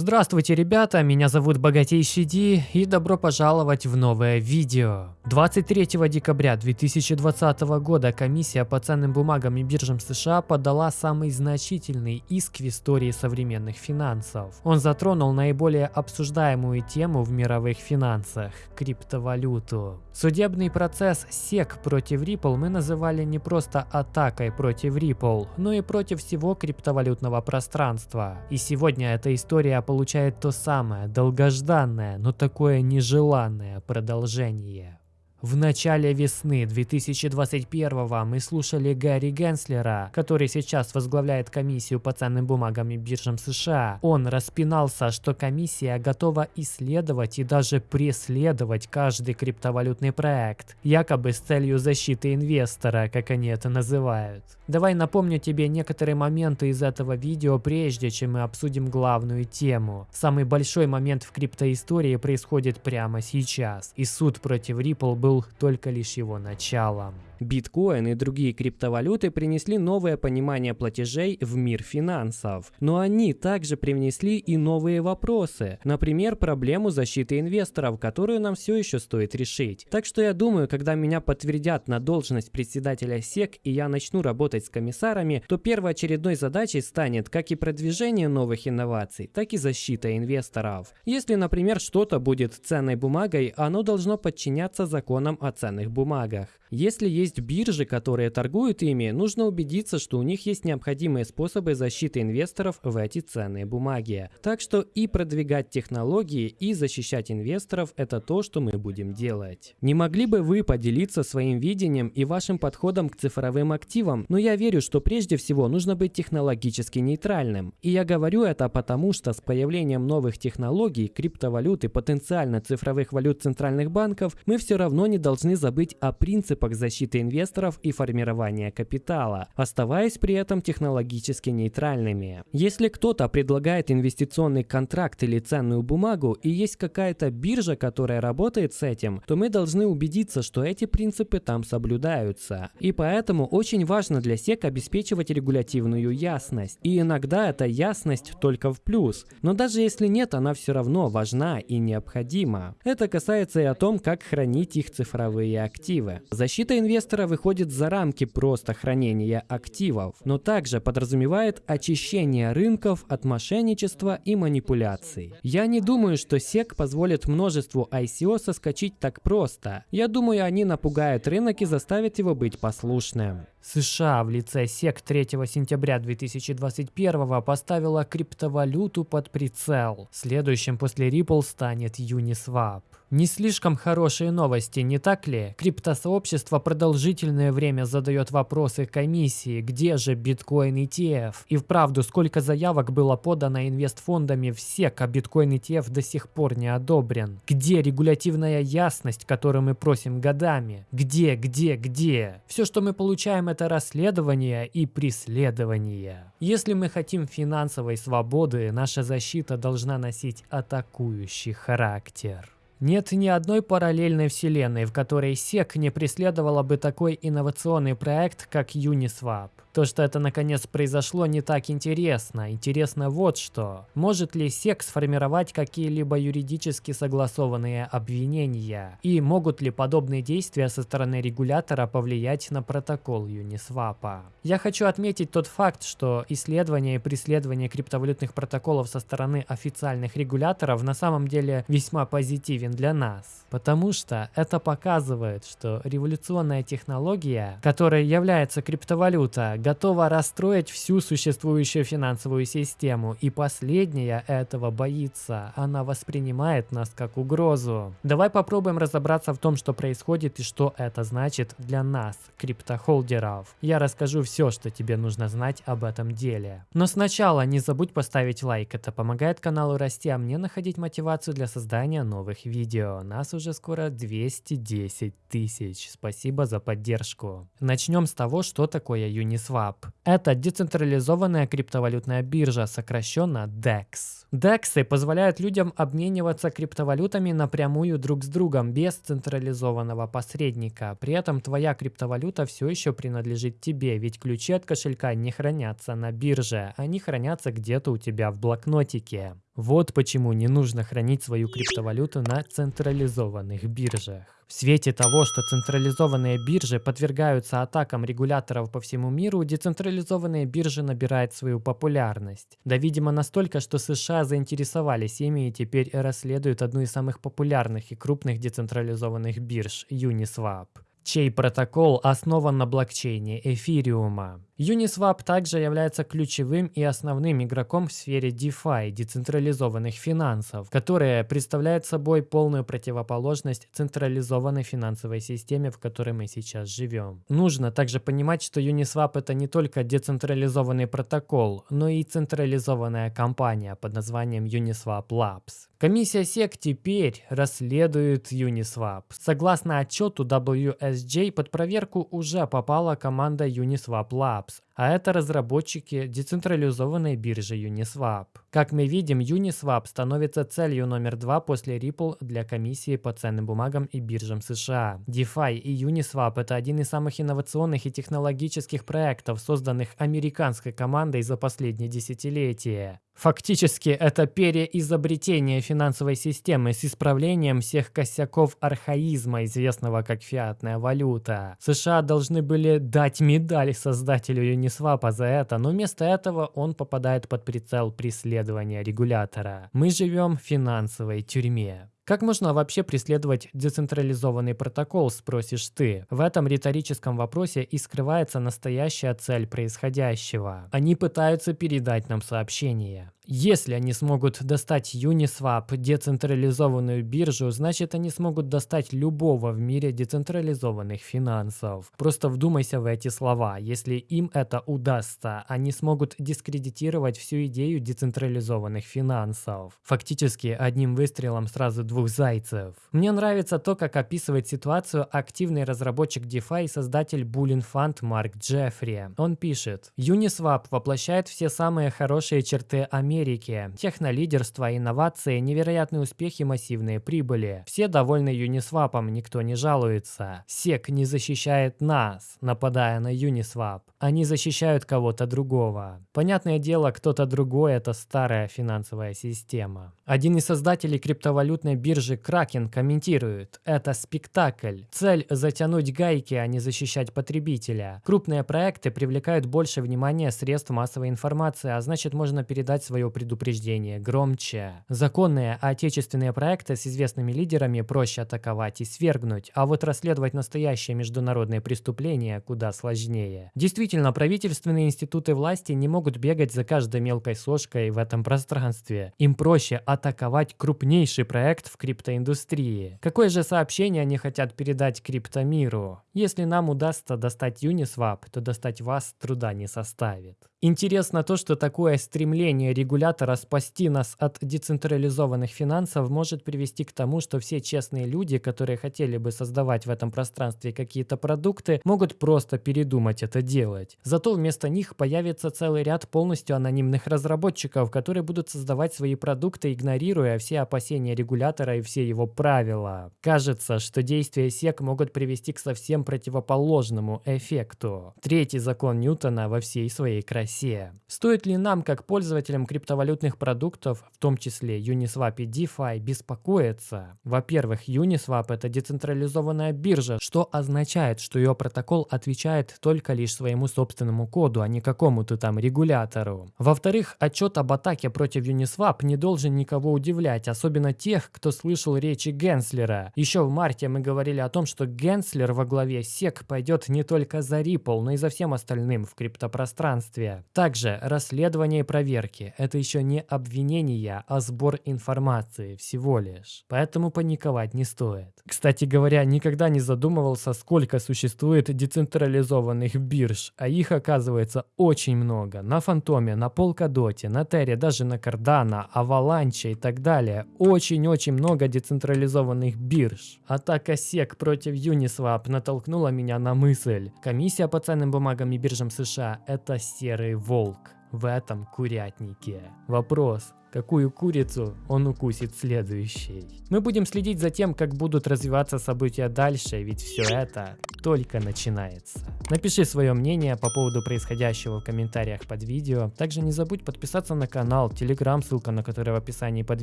Здравствуйте, ребята, меня зовут Богатейший Ди и добро пожаловать в новое видео. 23 декабря 2020 года комиссия по ценным бумагам и биржам США подала самый значительный иск в истории современных финансов. Он затронул наиболее обсуждаемую тему в мировых финансах – криптовалюту. Судебный процесс SEC против Ripple мы называли не просто атакой против Ripple, но и против всего криптовалютного пространства. И сегодня эта история получает то самое, долгожданное, но такое нежеланное продолжение. В начале весны 2021 мы слушали Гарри Генслера, который сейчас возглавляет комиссию по ценным бумагам и биржам США. Он распинался, что комиссия готова исследовать и даже преследовать каждый криптовалютный проект, якобы с целью защиты инвестора, как они это называют. Давай напомню тебе некоторые моменты из этого видео, прежде чем мы обсудим главную тему. Самый большой момент в криптоистории происходит прямо сейчас, и суд против Ripple был был только лишь его началом. Биткоин и другие криптовалюты принесли новое понимание платежей в мир финансов. Но они также привнесли и новые вопросы. Например, проблему защиты инвесторов, которую нам все еще стоит решить. Так что я думаю, когда меня подтвердят на должность председателя СЕК и я начну работать с комиссарами, то первоочередной задачей станет как и продвижение новых инноваций, так и защита инвесторов. Если, например, что-то будет ценной бумагой, оно должно подчиняться законам о ценных бумагах. Если есть биржи, которые торгуют ими, нужно убедиться, что у них есть необходимые способы защиты инвесторов в эти ценные бумаги. Так что и продвигать технологии, и защищать инвесторов – это то, что мы будем делать. Не могли бы вы поделиться своим видением и вашим подходом к цифровым активам? Но я верю, что прежде всего нужно быть технологически нейтральным. И я говорю это потому, что с появлением новых технологий, криптовалют и потенциально цифровых валют центральных банков, мы все равно не должны забыть о принципах принципах инвесторов и формирования капитала, оставаясь при этом технологически нейтральными. Если кто-то предлагает инвестиционный контракт или ценную бумагу и есть какая-то биржа, которая работает с этим, то мы должны убедиться, что эти принципы там соблюдаются. И поэтому очень важно для SEC обеспечивать регулятивную ясность. И иногда эта ясность только в плюс. Но даже если нет, она все равно важна и необходима. Это касается и о том, как хранить их цифровые активы. Защита инвестора выходит за рамки просто хранения активов, но также подразумевает очищение рынков от мошенничества и манипуляций. Я не думаю, что SEC позволит множеству ICO соскочить так просто. Я думаю, они напугают рынок и заставят его быть послушным. США в лице SEC 3 сентября 2021 поставила криптовалюту под прицел. Следующим после Ripple станет Uniswap. Не слишком хорошие новости, не так ли? Криптосообщество продолжительное время задает вопросы комиссии, где же биткоин ETF? И вправду, сколько заявок было подано инвестфондами в SEC, а биткоин ETF до сих пор не одобрен? Где регулятивная ясность, которую мы просим годами? Где, где, где? Все, что мы получаем, это расследование и преследование. Если мы хотим финансовой свободы, наша защита должна носить атакующий характер. Нет ни одной параллельной вселенной, в которой SEC не преследовала бы такой инновационный проект, как Uniswap. То, что это наконец произошло, не так интересно. Интересно вот что. Может ли СЕК сформировать какие-либо юридически согласованные обвинения? И могут ли подобные действия со стороны регулятора повлиять на протокол Uniswap? Я хочу отметить тот факт, что исследование и преследование криптовалютных протоколов со стороны официальных регуляторов на самом деле весьма позитивен для нас. Потому что это показывает, что революционная технология, которая является криптовалюта, готова расстроить всю существующую финансовую систему, и последняя этого боится. Она воспринимает нас как угрозу. Давай попробуем разобраться в том, что происходит и что это значит для нас, криптохолдеров. Я расскажу все, что тебе нужно знать об этом деле. Но сначала не забудь поставить лайк, это помогает каналу расти, а мне находить мотивацию для создания новых видео. Нас уже скоро 210 тысяч. Спасибо за поддержку. Начнем с того, что такое Uniswap. Uniswap. Это децентрализованная криптовалютная биржа, сокращенно DEX. DEX позволяют людям обмениваться криптовалютами напрямую друг с другом, без централизованного посредника. При этом твоя криптовалюта все еще принадлежит тебе, ведь ключи от кошелька не хранятся на бирже, они хранятся где-то у тебя в блокнотике. Вот почему не нужно хранить свою криптовалюту на централизованных биржах. В свете того, что централизованные биржи подвергаются атакам регуляторов по всему миру, децентрализованные биржи набирают свою популярность. Да, видимо, настолько, что США заинтересовались ими и теперь расследуют одну из самых популярных и крупных децентрализованных бирж – Uniswap чей протокол основан на блокчейне эфириума. Uniswap также является ключевым и основным игроком в сфере DeFi, децентрализованных финансов, которая представляет собой полную противоположность централизованной финансовой системе, в которой мы сейчас живем. Нужно также понимать, что Uniswap это не только децентрализованный протокол, но и централизованная компания под названием Uniswap Labs. Комиссия SEC теперь расследует Uniswap. Согласно отчету WSJ, под проверку уже попала команда Uniswap Labs stops а это разработчики децентрализованной биржи Uniswap. Как мы видим, Uniswap становится целью номер два после Ripple для комиссии по ценным бумагам и биржам США. DeFi и Uniswap – это один из самых инновационных и технологических проектов, созданных американской командой за последние десятилетия. Фактически, это переизобретение финансовой системы с исправлением всех косяков архаизма, известного как фиатная валюта. США должны были дать медаль создателю Uniswap за это, но вместо этого он попадает под прицел преследования регулятора. Мы живем в финансовой тюрьме. Как можно вообще преследовать децентрализованный протокол, спросишь ты? В этом риторическом вопросе и скрывается настоящая цель происходящего. Они пытаются передать нам сообщение. Если они смогут достать Uniswap, децентрализованную биржу, значит они смогут достать любого в мире децентрализованных финансов. Просто вдумайся в эти слова. Если им это удастся, они смогут дискредитировать всю идею децентрализованных финансов. Фактически одним выстрелом сразу двух зайцев. Мне нравится то, как описывает ситуацию активный разработчик DeFi и создатель Bullion Fund Марк Джеффри. Он пишет, Uniswap воплощает все самые хорошие черты Америки Америки. Технолидерство, инновации, невероятные успехи, массивные прибыли. Все довольны Uniswap, никто не жалуется. SEC не защищает нас, нападая на Uniswap. Они защищают кого-то другого. Понятное дело, кто-то другой – это старая финансовая система. Один из создателей криптовалютной биржи Kraken комментирует, это спектакль. Цель – затянуть гайки, а не защищать потребителя. Крупные проекты привлекают больше внимания средств массовой информации, а значит можно передать свое предупреждение громче. Законные отечественные проекты с известными лидерами проще атаковать и свергнуть, а вот расследовать настоящие международные преступления куда сложнее. Действительно, правительственные институты власти не могут бегать за каждой мелкой сошкой в этом пространстве. Им проще атаковать крупнейший проект в криптоиндустрии. Какое же сообщение они хотят передать криптомиру? Если нам удастся достать Uniswap, то достать вас труда не составит. Интересно то, что такое стремление регулятора спасти нас от децентрализованных финансов может привести к тому, что все честные люди, которые хотели бы создавать в этом пространстве какие-то продукты, могут просто передумать это делать. Зато вместо них появится целый ряд полностью анонимных разработчиков, которые будут создавать свои продукты, игнорируя все опасения регулятора и все его правила. Кажется, что действия SEC могут привести к совсем противоположному эффекту. Третий закон Ньютона во всей своей красе. Стоит ли нам, как пользователям криптовалютных продуктов, в том числе Uniswap и DeFi, беспокоиться? Во-первых, Uniswap – это децентрализованная биржа, что означает, что ее протокол отвечает только лишь своему собственному коду, а не какому-то там регулятору. Во-вторых, отчет об атаке против Uniswap не должен никого удивлять, особенно тех, кто слышал речи Генслера. Еще в марте мы говорили о том, что Генслер во главе SEC пойдет не только за Ripple, но и за всем остальным в криптопространстве. Также расследование и проверки – это еще не обвинения, а сбор информации всего лишь. Поэтому паниковать не стоит. Кстати говоря, никогда не задумывался, сколько существует децентрализованных бирж, а их оказывается очень много. На Фантоме, на Polkadot, на Терре, даже на Cardano, Avalanche и так далее. Очень-очень много децентрализованных бирж. Атака SEC против Uniswap натолкнула меня на мысль. Комиссия по ценным бумагам и биржам США – это серый волк. В этом курятнике. Вопрос, какую курицу он укусит следующей. Мы будем следить за тем, как будут развиваться события дальше, ведь все это только начинается. Напиши свое мнение по поводу происходящего в комментариях под видео. Также не забудь подписаться на канал, телеграм, ссылка на который в описании под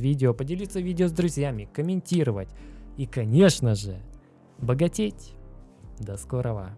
видео, поделиться видео с друзьями, комментировать и, конечно же, богатеть. До скорого!